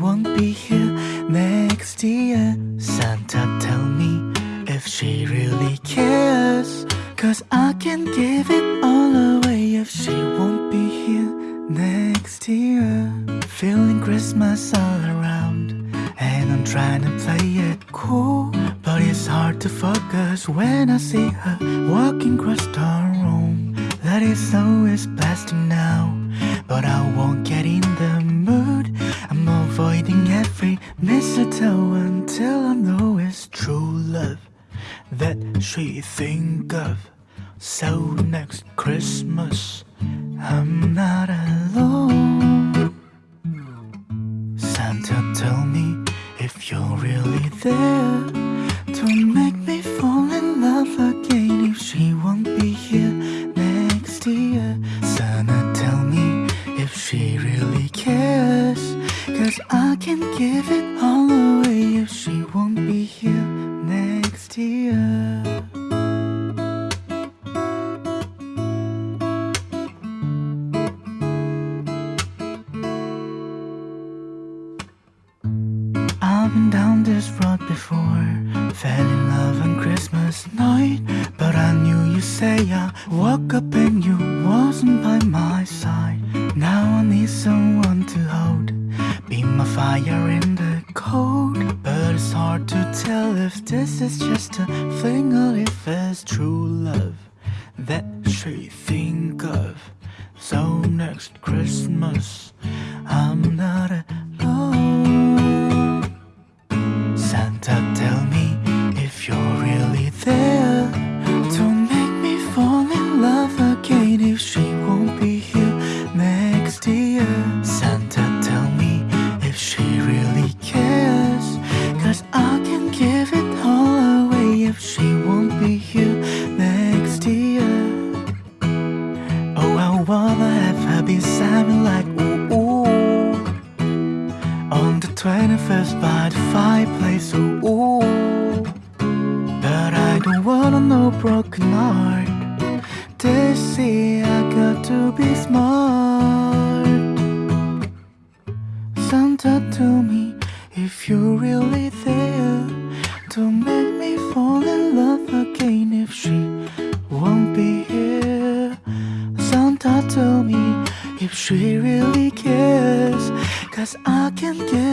won't be here next year. Santa tell me if she really cares. Cause I can give it all away if she won't be here next year. Feeling Christmas all around And I'm trying to play it cool. But it's hard to focus when I see her walking across the room. That is always best now But I won't get in the avoiding every mistletoe until I know it's true love that she think of. So next Christmas, I'm not alone. Santa, tell me if you're really there. Don't make me fall in love again if she won't be here next year. Santa, tell me if she really cares. Cause I can give it all away if she won't be here next year. I've been down this road before. Fell in love on Christmas night. But I knew you say I woke up and you wasn't by my side. Now I need someone to hold. Be my fire in the cold. But it's hard to tell if this is just a thing or if it's true love that she think of. So next Christmas, be here next year. Oh, I wanna have her beside me like ooh ooh. On the 21st by the fireplace, ooh ooh. But I don't wanna know broken heart. This year I got to be smart. Santa, tell me if you're really won't be here. Santa, told me if she really cares. Cause I can give it all